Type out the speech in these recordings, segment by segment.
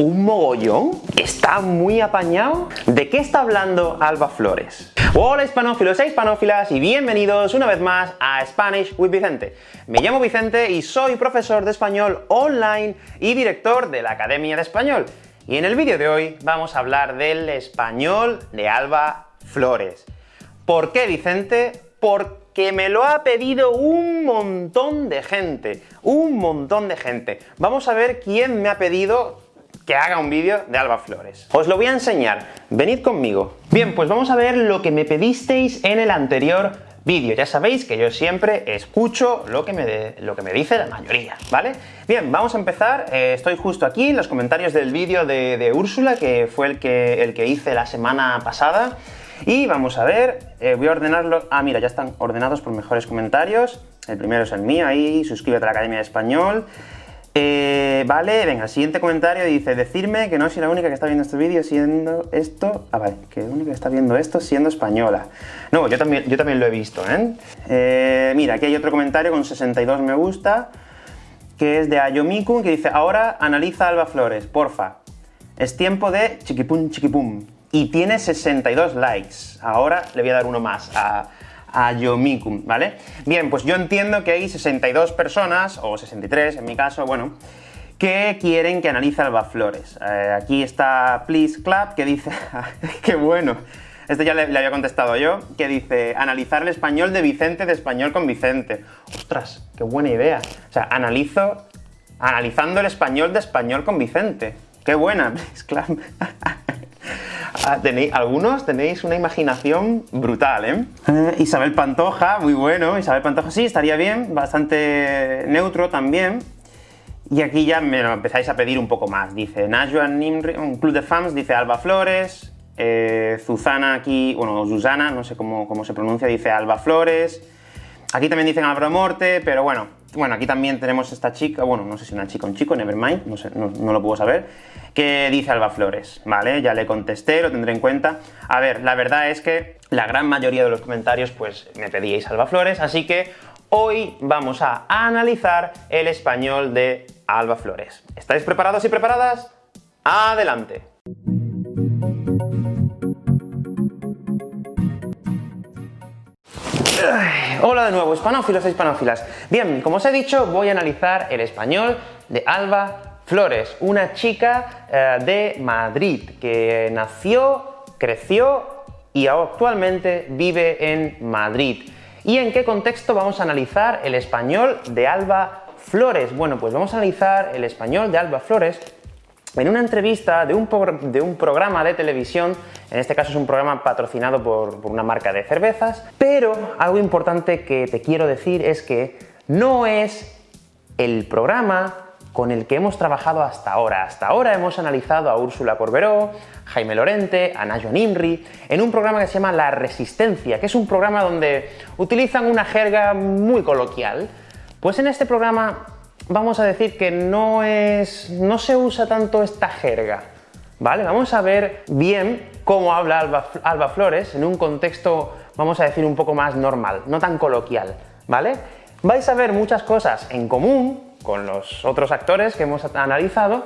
¿Un mogollón? ¿Está muy apañado? ¿De qué está hablando Alba Flores? Hola hispanófilos e hispanófilas y bienvenidos una vez más a Spanish with Vicente. Me llamo Vicente y soy profesor de español online y director de la Academia de Español. Y en el vídeo de hoy vamos a hablar del español de Alba Flores. ¿Por qué, Vicente? Porque me lo ha pedido un montón de gente, un montón de gente. Vamos a ver quién me ha pedido que haga un vídeo de Alba Flores. Os lo voy a enseñar, venid conmigo. Bien, pues vamos a ver lo que me pedisteis en el anterior vídeo. Ya sabéis que yo siempre escucho lo que me, lo que me dice la mayoría, ¿vale? Bien, vamos a empezar. Eh, estoy justo aquí en los comentarios del vídeo de, Úrsula, que fue el que, el que hice la semana pasada. Y vamos a ver, eh, voy a ordenarlo... Ah, mira, ya están ordenados por mejores comentarios. El primero es el mío, ahí, suscríbete a la Academia de Español. Eh, vale, venga, siguiente comentario dice, decirme que no soy la única que está viendo este vídeo siendo esto... Ah, vale, que la única que está viendo esto siendo española. No, yo también, yo también lo he visto, ¿eh? ¿eh? Mira, aquí hay otro comentario con 62 me gusta, que es de Ayomiku, que dice, ahora analiza Alba Flores, porfa. Es tiempo de chiquipum chiquipum. Y tiene 62 likes. Ahora le voy a dar uno más a a Yomikum, ¿vale? Bien, pues yo entiendo que hay 62 personas, o 63 en mi caso, bueno, que quieren que analice Alba Flores. Eh, aquí está Please Clap, que dice, ¡qué bueno! Este ya le, había contestado yo, que dice, analizar el español de Vicente de español con Vicente. ¡Ostras! ¡Qué buena idea! O sea, analizo, analizando el español de español con Vicente. ¡Qué buena! Please Clap. Ah, tenéis, algunos tenéis una imaginación brutal, ¿eh? ¿eh? Isabel Pantoja, muy bueno, Isabel Pantoja sí, estaría bien, bastante neutro también. Y aquí ya me lo empezáis a pedir un poco más. Dice Najuan Nimri, un club de fans, dice Alba Flores, eh, Zuzana aquí, bueno, Susana, no sé cómo, cómo se pronuncia, dice Alba Flores. Aquí también dicen Álvaro Morte, pero bueno, bueno, aquí también tenemos esta chica, bueno, no sé si una chica o un chico, nevermind, no, sé, no, lo puedo saber, que dice Alba Flores, ¿vale? Ya le contesté, lo tendré en cuenta. A ver, la verdad es que la gran mayoría de los comentarios, pues, me pedíais Alba Flores, así que hoy vamos a analizar el español de Alba Flores. ¿Estáis preparados y preparadas? ¡Adelante! Hola de nuevo, hispanófilos e hispanófilas. Bien, como os he dicho, voy a analizar el español de Alba Flores, una chica eh, de Madrid que nació, creció y actualmente vive en Madrid. ¿Y en qué contexto vamos a analizar el español de Alba Flores? Bueno, pues vamos a analizar el español de Alba Flores en una entrevista de un, programa de televisión, en este caso es un programa patrocinado por, una marca de cervezas, pero algo importante que te quiero decir es que no es el programa con el que hemos trabajado hasta ahora. Hasta ahora hemos analizado a Úrsula Corberó, Jaime Lorente, a Nayo Nimri, en un programa que se llama La Resistencia, que es un programa donde utilizan una jerga muy coloquial. Pues en este programa vamos a decir que no, es, no se usa tanto esta jerga, ¿vale? Vamos a ver bien cómo habla Alba, Flores en un contexto, vamos a decir, un poco más normal, no tan coloquial, ¿vale? Vais a ver muchas cosas en común con los otros actores que hemos analizado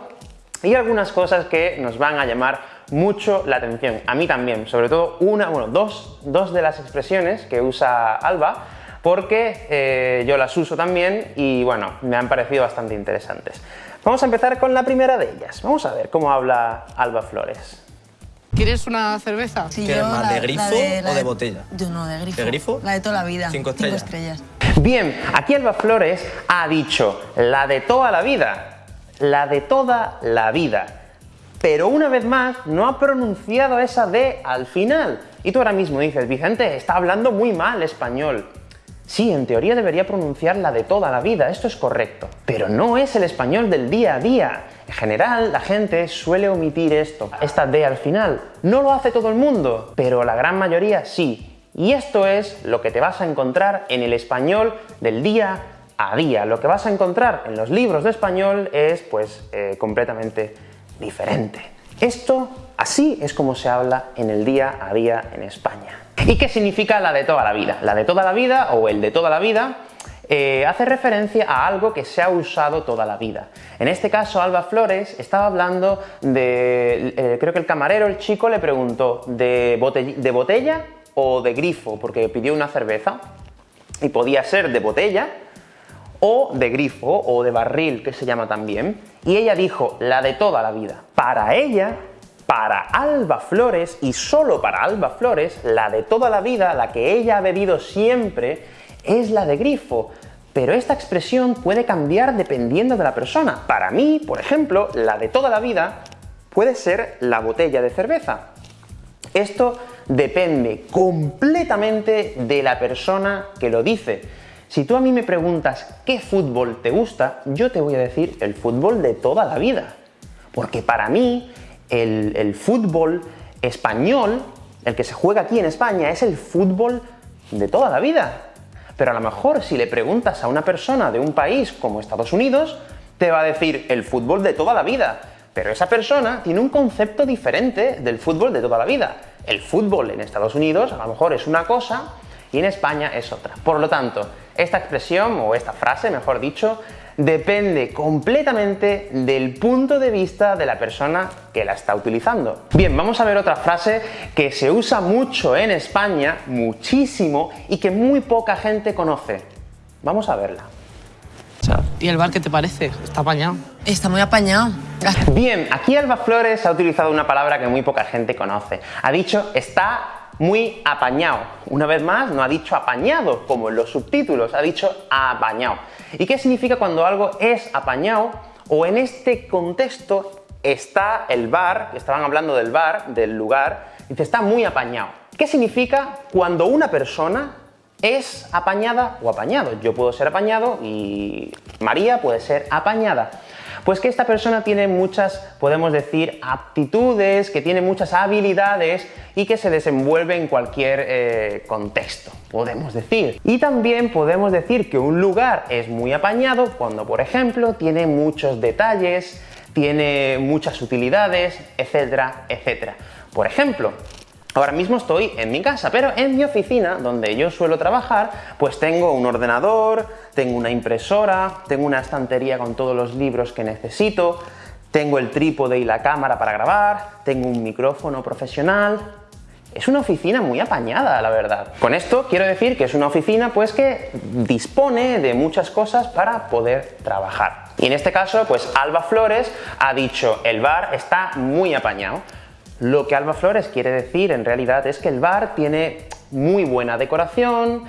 y algunas cosas que nos van a llamar mucho la atención, a mí también, sobre todo una, bueno, dos, dos de las expresiones que usa Alba porque eh, yo las uso también y bueno, me han parecido bastante interesantes. Vamos a empezar con la primera de ellas. Vamos a ver cómo habla Alba Flores. ¿Quieres una cerveza? Sí, ¿Quieres más de grifo o de, botella? Yo no, de grifo. ¿De grifo? La de toda la vida. Cinco estrellas. Cinco estrellas. Bien, aquí Alba Flores ha dicho la de toda la vida. La de toda la vida. Pero una vez más, no ha pronunciado esa D al final. Y tú ahora mismo dices, Vicente, está hablando muy mal español. Sí, en teoría debería pronunciar la de toda la vida, esto es correcto, pero no es el español del día a día. En general, la gente suele omitir esto, esta D al final. No lo hace todo el mundo, pero la gran mayoría sí. Y esto es lo que te vas a encontrar en el español del día a día. Lo que vas a encontrar en los libros de español es, pues, eh, completamente diferente. Esto, así es como se habla en el día a día en España. ¿Y qué significa la de toda la vida? La de toda la vida, o el de toda la vida, eh, hace referencia a algo que se ha usado toda la vida. En este caso, Alba Flores estaba hablando de, eh, creo que el camarero, el chico, le preguntó ¿de, ¿de botella o de grifo? Porque pidió una cerveza y podía ser de botella o de grifo o de barril, que se llama también, y ella dijo la de toda la vida. Para ella, para Alba Flores, y solo para Alba Flores, la de toda la vida, la que ella ha bebido siempre, es la de grifo, pero esta expresión puede cambiar dependiendo de la persona. Para mí, por ejemplo, la de toda la vida puede ser la botella de cerveza. Esto depende completamente de la persona que lo dice. Si tú a mí me preguntas qué fútbol te gusta, yo te voy a decir el fútbol de toda la vida. Porque para mí, el, fútbol español, el que se juega aquí en España, es el fútbol de toda la vida. Pero a lo mejor si le preguntas a una persona de un país como Estados Unidos, te va a decir el fútbol de toda la vida. Pero esa persona tiene un concepto diferente del fútbol de toda la vida. El fútbol en Estados Unidos a lo mejor es una cosa y en España es otra. Por lo tanto, esta expresión, o esta frase, mejor dicho, depende completamente del punto de vista de la persona que la está utilizando. Bien, vamos a ver otra frase que se usa mucho en España, muchísimo, y que muy poca gente conoce. Vamos a verla. ¿Y el bar qué te parece? ¿Está apañado? Está muy apañado. Bien, aquí Alba Flores ha utilizado una palabra que muy poca gente conoce. Ha dicho está muy apañado. Una vez más, no ha dicho apañado, como en los subtítulos, ha dicho apañado. ¿Y qué significa cuando algo es apañado? O en este contexto está el bar, estaban hablando del bar, del lugar, dice está muy apañado. ¿Qué significa cuando una persona es apañada o apañado? Yo puedo ser apañado y María puede ser apañada. Pues que esta persona tiene muchas, podemos decir, aptitudes, que tiene muchas habilidades y que se desenvuelve en cualquier eh, contexto, podemos decir. Y también podemos decir que un lugar es muy apañado cuando, por ejemplo, tiene muchos detalles, tiene muchas utilidades, etcétera, etcétera. Por ejemplo, Ahora mismo estoy en mi casa, pero en mi oficina, donde yo suelo trabajar, pues tengo un ordenador, tengo una impresora, tengo una estantería con todos los libros que necesito, tengo el trípode y la cámara para grabar, tengo un micrófono profesional... Es una oficina muy apañada, la verdad. Con esto quiero decir que es una oficina pues que dispone de muchas cosas para poder trabajar. Y en este caso, pues Alba Flores ha dicho el bar está muy apañado. Lo que Alba Flores quiere decir en realidad es que el bar tiene muy buena decoración,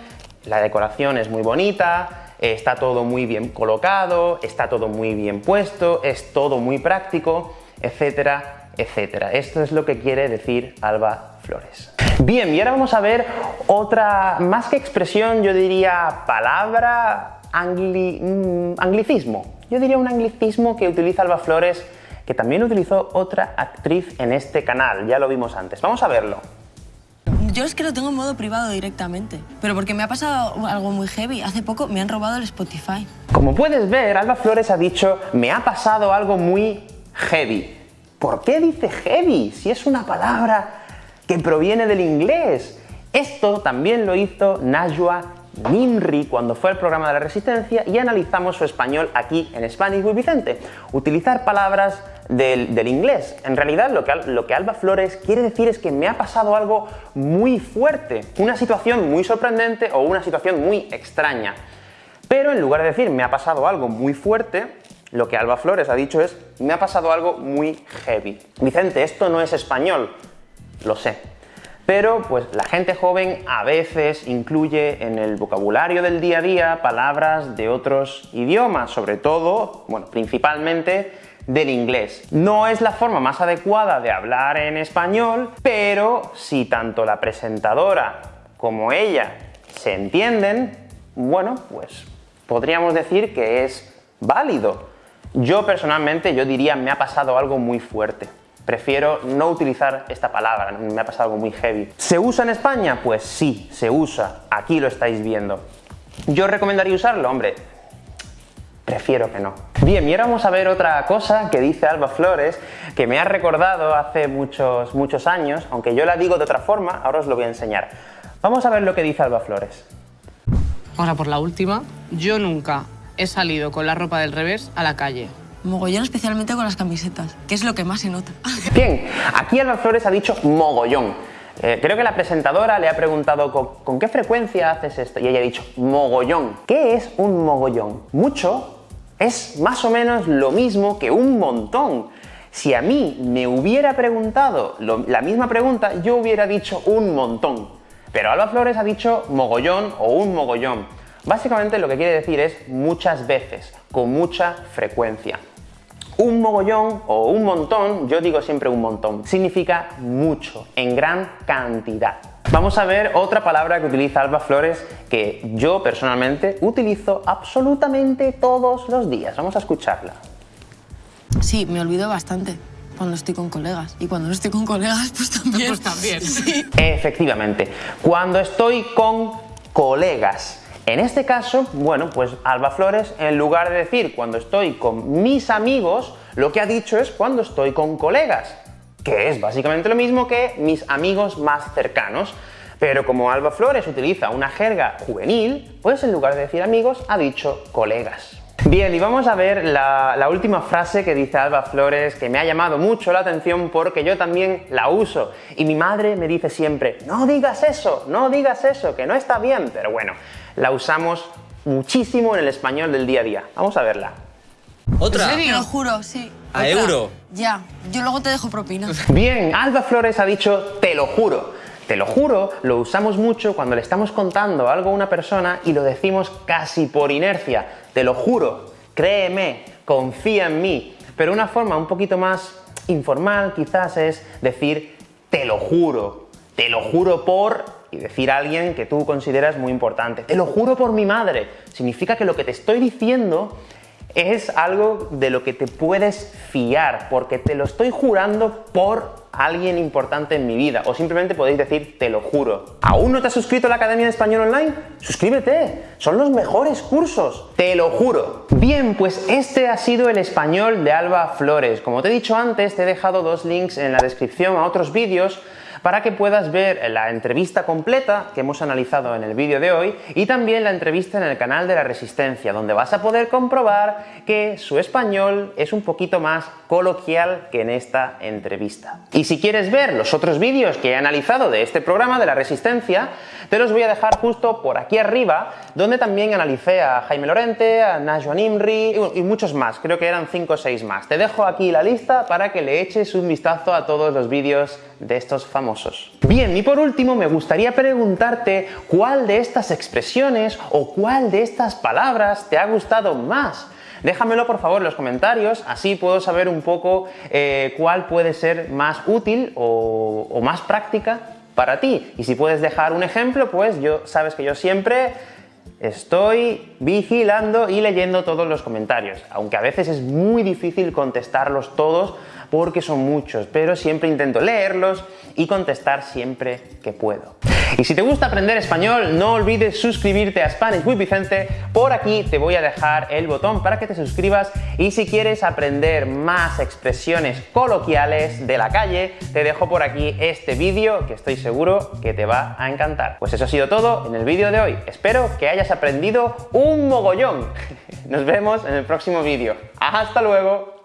la decoración es muy bonita, está todo muy bien colocado, está todo muy bien puesto, es todo muy práctico, etcétera, etcétera. Esto es lo que quiere decir Alba Flores. Bien, y ahora vamos a ver otra, más que expresión, yo diría palabra, mm, anglicismo. Yo diría un anglicismo que utiliza Alba Flores que también utilizó otra actriz en este canal, ya lo vimos antes. Vamos a verlo. Yo es que lo tengo en modo privado directamente, pero porque me ha pasado algo muy heavy. Hace poco me han robado el Spotify. Como puedes ver, Alba Flores ha dicho me ha pasado algo muy heavy. ¿Por qué dice heavy si es una palabra que proviene del inglés? Esto también lo hizo Najwa Nimri cuando fue al programa de la Resistencia y analizamos su español aquí en Spanish with Vicente. Utilizar palabras del, inglés. En realidad lo que, lo que Alba Flores quiere decir es que me ha pasado algo muy fuerte, una situación muy sorprendente o una situación muy extraña. Pero en lugar de decir me ha pasado algo muy fuerte, lo que Alba Flores ha dicho es me ha pasado algo muy heavy. Vicente, esto no es español. Lo sé, pero pues la gente joven a veces incluye en el vocabulario del día a día palabras de otros idiomas, sobre todo, bueno, principalmente del inglés. No es la forma más adecuada de hablar en español, pero si tanto la presentadora como ella se entienden, bueno, pues podríamos decir que es válido. Yo personalmente, yo diría, me ha pasado algo muy fuerte. Prefiero no utilizar esta palabra, me ha pasado algo muy heavy. ¿Se usa en España? Pues sí, se usa. Aquí lo estáis viendo. ¿Yo recomendaría usarlo? Hombre, prefiero que no. Bien, y ahora vamos a ver otra cosa que dice Alba Flores, que me ha recordado hace muchos, muchos años, aunque yo la digo de otra forma, ahora os lo voy a enseñar. Vamos a ver lo que dice Alba Flores. Ahora por la última. Yo nunca he salido con la ropa del revés a la calle. Mogollón, especialmente con las camisetas, que es lo que más se nota. Bien, aquí Alba Flores ha dicho mogollón. Eh, creo que la presentadora le ha preguntado ¿con, ¿con qué frecuencia haces esto? Y ella ha dicho mogollón. ¿Qué es un mogollón? Mucho es más o menos lo mismo que un montón. Si a mí me hubiera preguntado la misma pregunta, yo hubiera dicho un montón. Pero Alba Flores ha dicho mogollón o un mogollón. Básicamente lo que quiere decir es muchas veces, con mucha frecuencia. Un mogollón o un montón, yo digo siempre un montón, significa mucho, en gran cantidad. Vamos a ver otra palabra que utiliza Alba Flores que yo personalmente utilizo absolutamente todos los días. Vamos a escucharla. Sí, me olvido bastante cuando estoy con colegas. Y cuando no estoy con colegas, pues también. Pues también. Sí. Efectivamente, cuando estoy con colegas. En este caso, bueno, pues Alba Flores, en lugar de decir cuando estoy con mis amigos, lo que ha dicho es cuando estoy con colegas, que es básicamente lo mismo que mis amigos más cercanos. Pero como Alba Flores utiliza una jerga juvenil, pues en lugar de decir amigos, ha dicho colegas. Bien, y vamos a ver la, última frase que dice Alba Flores, que me ha llamado mucho la atención porque yo también la uso. Y mi madre me dice siempre, no digas eso, no digas eso, que no está bien. Pero bueno, la usamos muchísimo en el español del día a día. Vamos a verla. ¿Otra? ¿En Te lo juro, sí. ¿A Otra. euro? Ya, yo luego te dejo propina. Bien, Alba Flores ha dicho te lo juro. Te lo juro, lo usamos mucho cuando le estamos contando algo a una persona y lo decimos casi por inercia. Te lo juro, créeme, confía en mí. Pero una forma un poquito más informal quizás es decir te lo juro, te lo juro por y decir a alguien que tú consideras muy importante. Te lo juro por mi madre. Significa que lo que te estoy diciendo es algo de lo que te puedes fiar, porque te lo estoy jurando por alguien importante en mi vida, o simplemente podéis decir te lo juro. ¿Aún no te has suscrito a la Academia de Español Online? Suscríbete, son los mejores cursos, te lo juro. Bien, pues este ha sido el español de Alba Flores. Como te he dicho antes, te he dejado dos links en la descripción a otros vídeos para que puedas ver la entrevista completa que hemos analizado en el vídeo de hoy y también la entrevista en el canal de la Resistencia, donde vas a poder comprobar que su español es un poquito más coloquial que en esta entrevista. Y si quieres ver los otros vídeos que he analizado de este programa de la Resistencia, te los voy a dejar justo por aquí arriba, donde también analicé a Jaime Lorente, a Najwa Nimri y muchos más, creo que eran 5 o 6 más. Te dejo aquí la lista para que le eches un vistazo a todos los vídeos de estos famosos. Bien, y por último me gustaría preguntarte cuál de estas expresiones o cuál de estas palabras te ha gustado más. Déjamelo por favor en los comentarios, así puedo saber un poco eh, cuál puede ser más útil o, o más práctica para ti. Y si puedes dejar un ejemplo, pues yo sabes que yo siempre Estoy vigilando y leyendo todos los comentarios, aunque a veces es muy difícil contestarlos todos porque son muchos, pero siempre intento leerlos y contestar siempre que puedo. Y si te gusta aprender español, no olvides suscribirte a Spanish with Vicente. Por aquí te voy a dejar el botón para que te suscribas y si quieres aprender más expresiones coloquiales de la calle, te dejo por aquí este vídeo que estoy seguro que te va a encantar. Pues eso ha sido todo en el vídeo de hoy. Espero que hayas aprendido un mogollón. Nos vemos en el próximo vídeo. ¡Hasta luego!